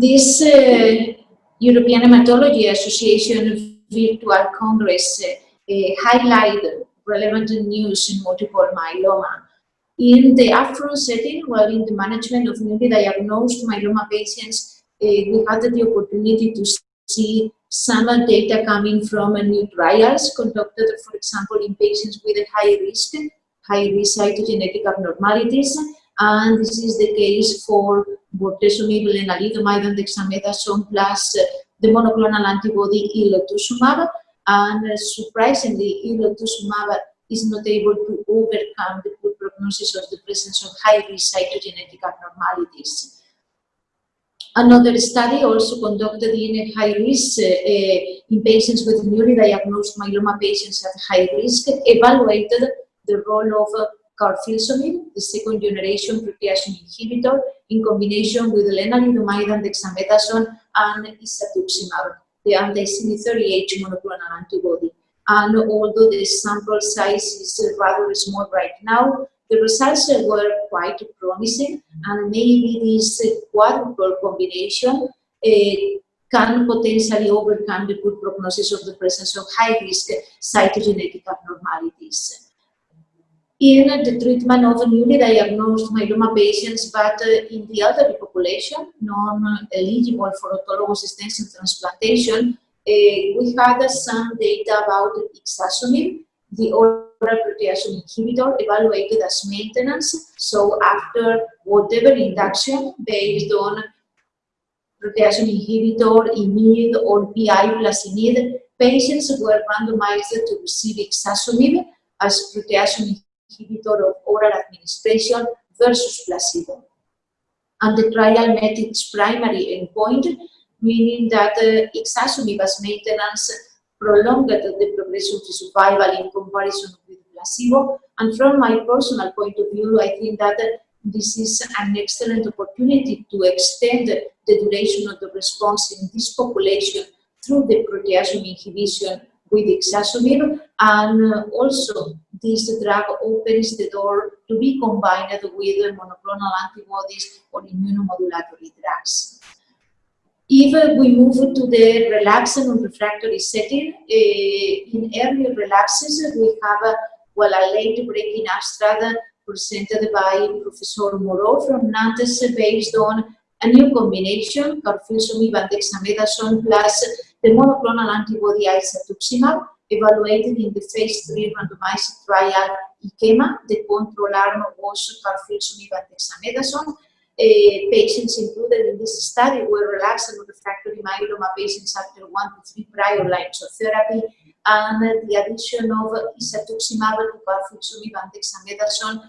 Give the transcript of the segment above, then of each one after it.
This uh, European Hematology Association Virtual Congress uh, highlighted relevant news in multiple myeloma. In the upfront setting, while in the management of newly diagnosed myeloma patients, uh, we had the opportunity to see some data coming from a new trials conducted, for example, in patients with a high risk, high risk cytogenetic abnormalities, and this is the case for bortezomib, lenalidomide, and dexamethasone plus the monoclonal antibody elotuzumab, and surprisingly, elotuzumab is not able to overcome the poor prognosis of the presence of high-risk cytogenetic abnormalities. Another study also conducted in high risk uh, in patients with newly diagnosed myeloma patients at high risk evaluated the role of uh, carfilzomib, the second generation proteasome inhibitor, in combination with lenalidomide and dexamethasone and isatuximab, the anti-CD38 monoclonal antibody. And although the sample size is rather small right now, the results were quite promising and maybe this quadruple combination uh, can potentially overcome the good prognosis of the presence of high-risk cytogenetic abnormalities. In the treatment of newly diagnosed myeloma patients, but uh, in the elderly population, non-eligible for autologous stem cell transplantation, uh, we had some data about ixazomib, the oral proteasome inhibitor evaluated as maintenance. So after whatever induction based on proteasome inhibitor, IMID or PI plus IMID, patients were randomized to receive ixazomib as proteasome inhibitor of oral administration versus placebo. And the trial met its primary endpoint, meaning that uh, ixazomib as maintenance prolonged the progression-free survival in comparison with placebo. And from my personal point of view, I think that this is an excellent opportunity to extend the duration of the response in this population through the proteasome inhibition with ixazomib. And uh, also, this drug opens the door to be combined with monoclonal antibodies or immunomodulatory drugs. If uh, we move to the relapsed and refractory setting, uh, in early relapses, uh, we have, well, a late-breaking abstract presented by Professor Moreau from Nantes based on a new combination, carfilzomib and dexamethasone plus the monoclonal antibody isatuximab, evaluated in the phase 3 randomized trial IKEMA. The control arm was carfilzomib and dexamethasone, uh, patients included in this study were relapsed and refractory myeloma patients after one to three prior lines of therapy, and the addition of isatuximab to carfilzomib and dexamethasone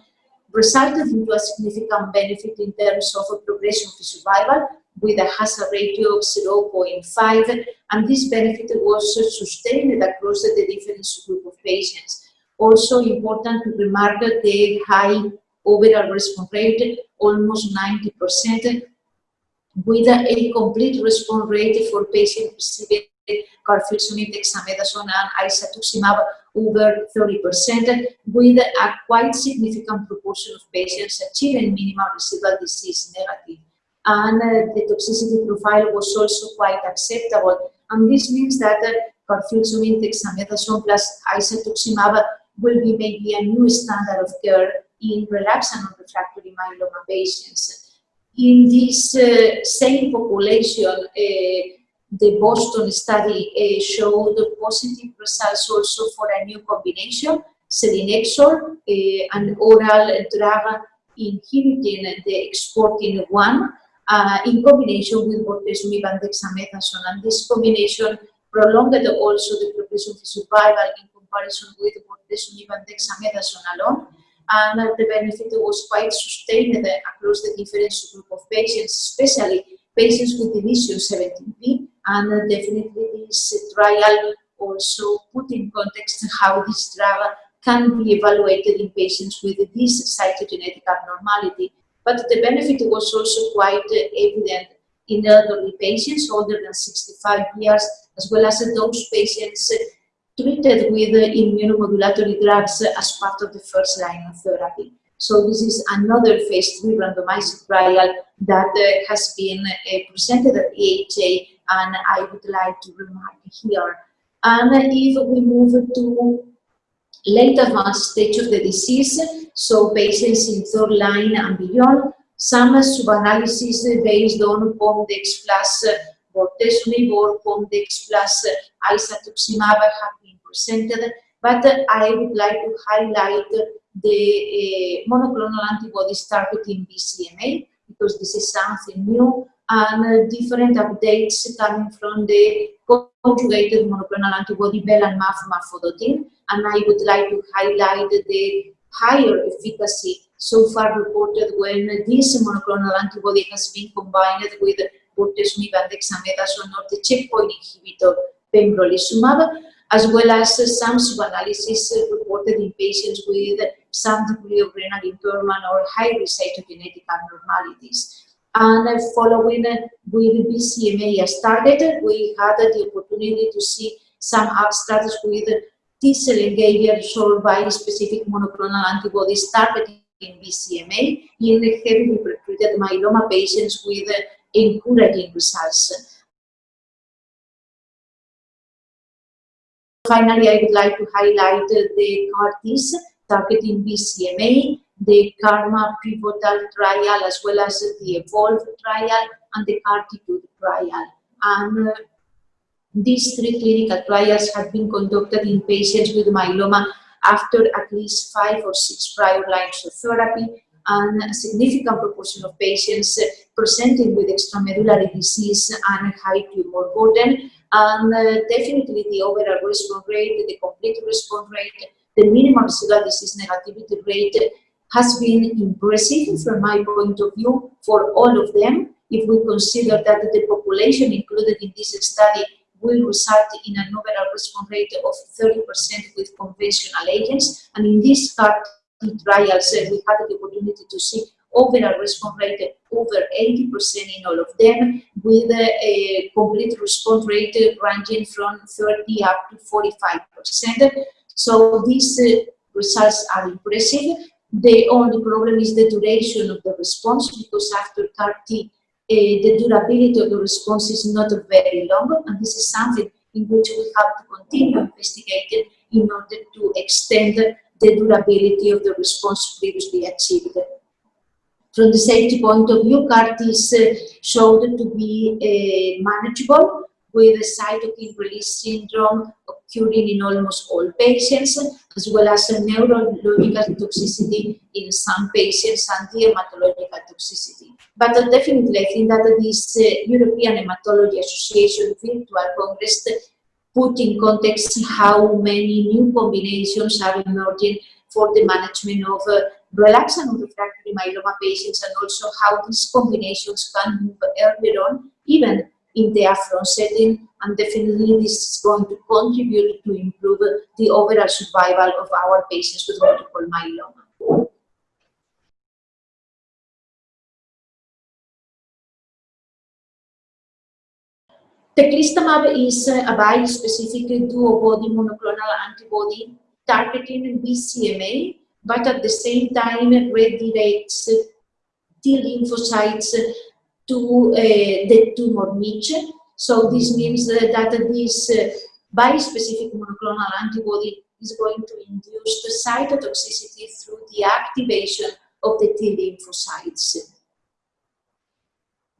resulted into a significant benefit in terms of progression-free survival with a hazard ratio of 0.5, and this benefit was sustained across the different group of patients. Also important to remark the high overall response rate, almost 90%, with a complete response rate for patients receiving carfilzomib, dexamethasone, and isatuximab over 30%, with a quite significant proportion of patients achieving minimal residual disease negative. And uh, the toxicity profile was also quite acceptable. And this means that uh, carfilzomib, dexamethasone plus isatuximab will be maybe a new standard of care in relapsed and refractory myeloma patients. In this uh, same population, uh, the Boston study uh, showed positive results also for a new combination, selinexor, uh, an oral drug inhibiting the exportin 1 uh, in combination with bortezomib and dexamethasone. And this combination prolonged also the progression-free survival in comparison with bortezomib and dexamethasone alone and the benefit was quite sustained across the different group of patients, especially patients with deletion 17p, and definitely this trial also put in context how this drug can be evaluated in patients with this cytogenetic abnormality. But the benefit was also quite evident in elderly patients older than 65 years, as well as those patients treated with immunomodulatory drugs as part of the first line of therapy. So this is another phase three randomized trial that uh, has been uh, presented at EHA and I would like to remark here. And if we move to late advanced stage of the disease, so patients in third line and beyond, some sub-analysis based on POMDEX plus bortezomib or POMDEX plus isatuximab have been presented, but I would like to highlight the uh, monoclonal antibodies targeting BCMA because this is something new and uh, different updates coming from the conjugated monoclonal antibody belantamab mafodotin and I would like to highlight the higher efficacy so far reported when this monoclonal antibody has been combined with bortezomib and dexamethasone or the checkpoint inhibitor pembrolizumab, as well as some sub-analysis reported in patients with some degree of renal impairment or high-risk cytogenetic abnormalities. And following with BCMA as we had the opportunity to see some abstracts with T-cell engagers bispecific monoclonal antibodies targeting BCMA in heavily pretreated myeloma patients with encouraging results. Finally, I would like to highlight the CAR-Ts targeting BCMA, the KarMMa pivotal trial, as well as the EVOLVE trial and the CARTITUDE trial. And uh, these three clinical trials have been conducted in patients with myeloma after at least five or six prior lines of therapy and a significant proportion of patients presenting with extramedullary disease and high tumor burden and uh, definitely the overall response rate, the complete response rate, the minimal residual disease negativity rate has been impressive from my point of view for all of them. If we consider that the population included in this study will result in an overall response rate of 30% with conventional agents. And in this CAR trials, we had the opportunity to see overall response rate over 80% in all of them, with a complete response rate ranging from 30 up to 45%. So these uh, results are impressive. The only problem is the duration of the response because after CAR-T uh, the durability of the response is not very long, and this is something in which we have to continue investigating in order to extend the durability of the response previously achieved. From the safety point of view, CAR-T is uh, showed to be uh, manageable with a cytokine release syndrome occurring in almost all patients, as well as a neurological toxicity in some patients and hematological toxicity. But definitely, I think that this uh, European Hematology Association Virtual Congress put in context how many new combinations are emerging for the management of uh, relapsed and refractory myeloma patients and also how these combinations can move earlier on, even in the upfront setting and definitely this is going to contribute to improve the overall survival of our patients with multiple myeloma. Teclistamab is a bispecific duobody monoclonal antibody targeting BCMA, but at the same time redirects T lymphocytes to uh, the tumor niche. So this means that this eh, bispecific monoclonal antibody is going to induce the cytotoxicity through the activation of the T lymphocytes.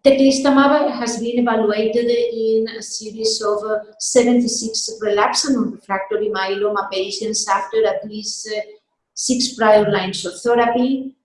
Teclistamab has been evaluated in a series of eh, 76 relapsed and refractory myeloma patients after at least six prior lines of therapy.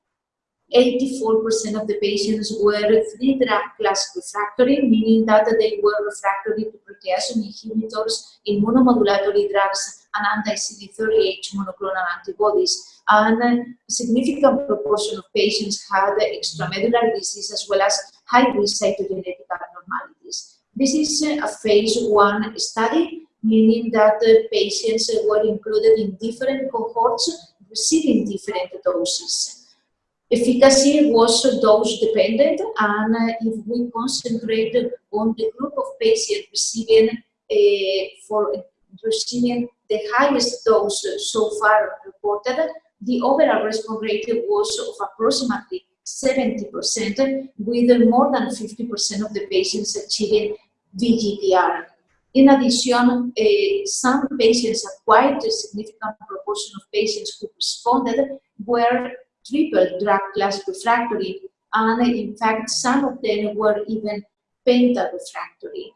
84% of the patients were three drug class refractory, meaning that they were refractory to proteasome inhibitors, immunomodulatory drugs, and anti-CD38 monoclonal antibodies. And a significant proportion of patients had extramedullary disease as well as high-risk cytogenetic abnormalities. This is a phase one study, meaning that the patients were included in different cohorts receiving different doses. Efficacy was dose dependent and uh, if we concentrate on the group of patients receiving uh, for receiving the highest dose so far reported the overall response rate was of approximately 70%, with more than 50% of the patients achieving VGPR. In addition, uh, some patients, a quite a significant proportion of patients who responded were triple drug class refractory, and in fact, some of them were even penta refractory.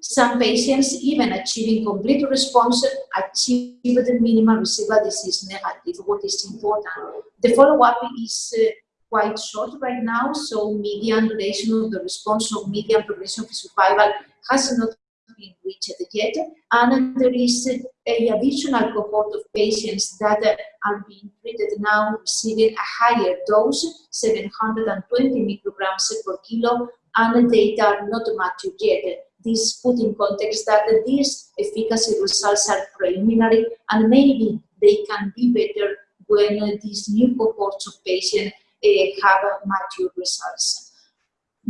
Some patients, even achieving complete response, achieved the minimal residual disease negative, what is important. The follow-up is uh, quite short right now, so median duration of the response or median progression-free survival has not been reached yet, and there is a additional cohort of patients that are being treated now receiving a higher dose, 720 micrograms per kilo, and data are not mature yet. This put in context that these efficacy results are preliminary and maybe they can be better when these new cohorts of patients uh, have mature results.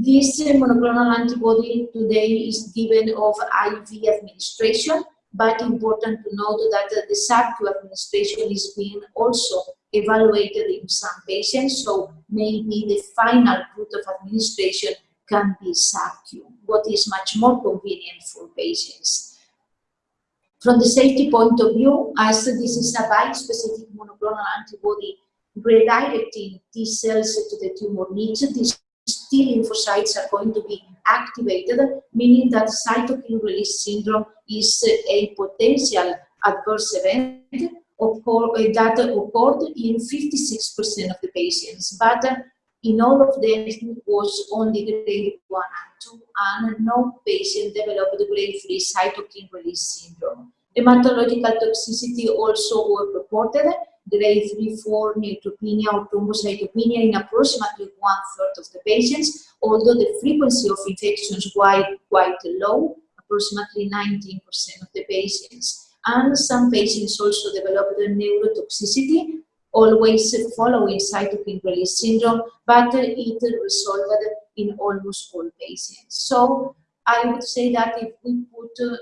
This monoclonal antibody today is given of IV administration, but important to note that the sub-Q administration is being also evaluated in some patients, so maybe the final route of administration can be sub-Q, what is much more convenient for patients. From the safety point of view, as this is a bispecific monoclonal antibody redirecting T cells to the tumor niche, this T lymphocytes are going to be activated, meaning that cytokine release syndrome is a potential adverse event eh, that occurred in 56% of the patients. But uh, in all of them, it was only grade 1 and 2, and no patient developed grade 3 cytokine release syndrome. Hematological toxicity also were reported, grade 3, 4 neutropenia or thrombocytopenia in approximately one-third of the patients, although the frequency of infections was quite low, approximately 19% of the patients. And some patients also developed neurotoxicity, always following cytokine release syndrome, but it resolved in almost all patients. So I would say that if we put uh,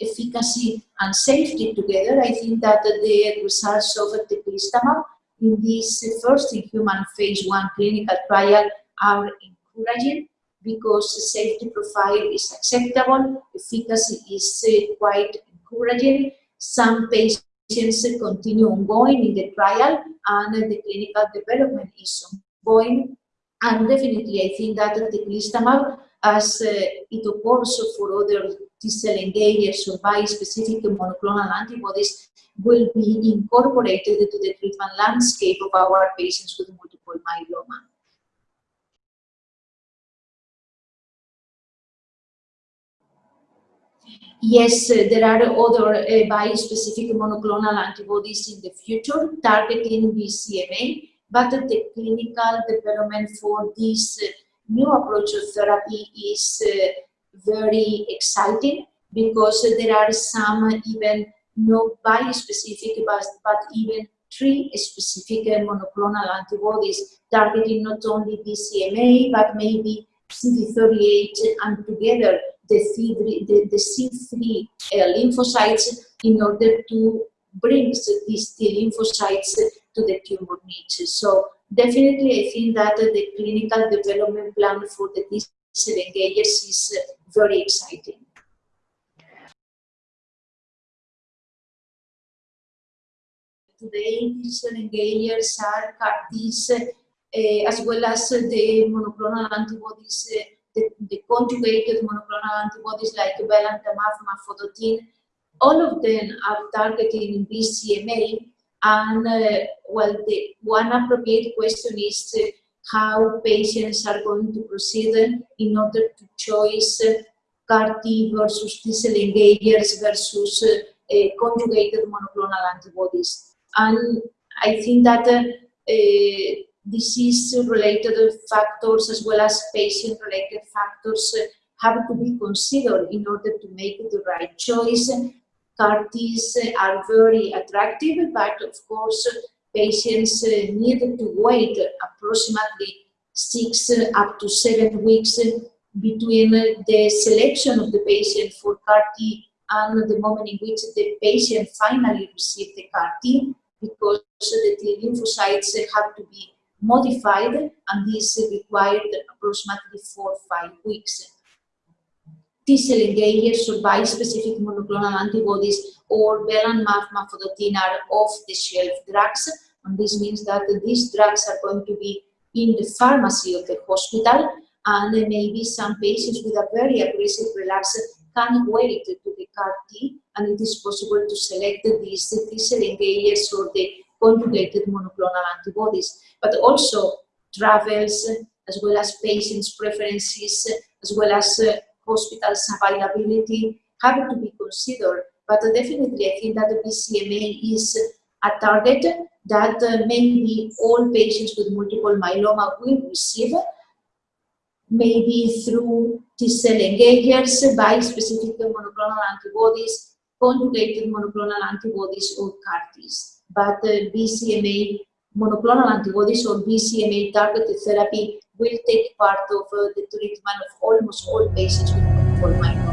efficacy and safety together, I think that the results of teclistamab in this first in human phase one clinical trial are encouraging because the safety profile is acceptable, efficacy is uh, quite encouraging. Some patients continue ongoing in the trial and the clinical development is ongoing. And definitely I think that the teclistamab, as uh, it occurs for other T-cell engagers or bispecific monoclonal antibodies will be incorporated into the treatment landscape of our patients with multiple myeloma. Yes, uh, there are other uh, bispecific monoclonal antibodies in the future targeting BCMA, but the clinical development for this uh, new approach of therapy is uh, very exciting because there are some even not bispecific but, but even three specific monoclonal antibodies targeting not only BCMA but maybe CD38 and together the C3, the, the C3 uh, lymphocytes in order to bring these T lymphocytes to the tumor niche. So definitely I think that the clinical development plan for the T-cell engagers is very exciting. Today, T-cell engagers are CAR-Ts uh, as well as the monoclonal antibodies, uh, the, the, conjugated monoclonal antibodies like belantamab, mafodotin, all of them are targeting BCMA and uh, well, the one appropriate question is how patients are going to proceed in order to choose CAR T versus T-cell engagers versus uh, conjugated monoclonal antibodies. And I think that uh, disease-related factors as well as patient-related factors have to be considered in order to make the right choice. CAR Ts are very attractive, but of course patients uh, need to wait approximately six uh, up to seven weeks between the selection of the patient for CAR T and the moment in which the patient finally received the CAR T. because the T lymphocytes have to be modified and this required approximately four or five weeks. T-cell engagers or bispecific monoclonal antibodies or belantamab mafodotin are off-the-shelf drugs. And this means that these drugs are going to be in the pharmacy of the hospital. And maybe some patients with a very aggressive relapse can wait to the CAR T. And it is possible to select these T-cell engagers or the conjugated monoclonal antibodies, but also travels as well as patients' preferences, as well as uh, hospitals' availability have to be considered. But definitely I think that the BCMA is a target that uh, maybe all patients with multiple myeloma will receive, maybe through T-cell engagers, bispecific monoclonal antibodies, conjugated monoclonal antibodies or CAR-Ts. But uh, BCMA monoclonal antibodies or BCMA targeted therapy will take part of the treatment of almost all patients with multiple myeloma.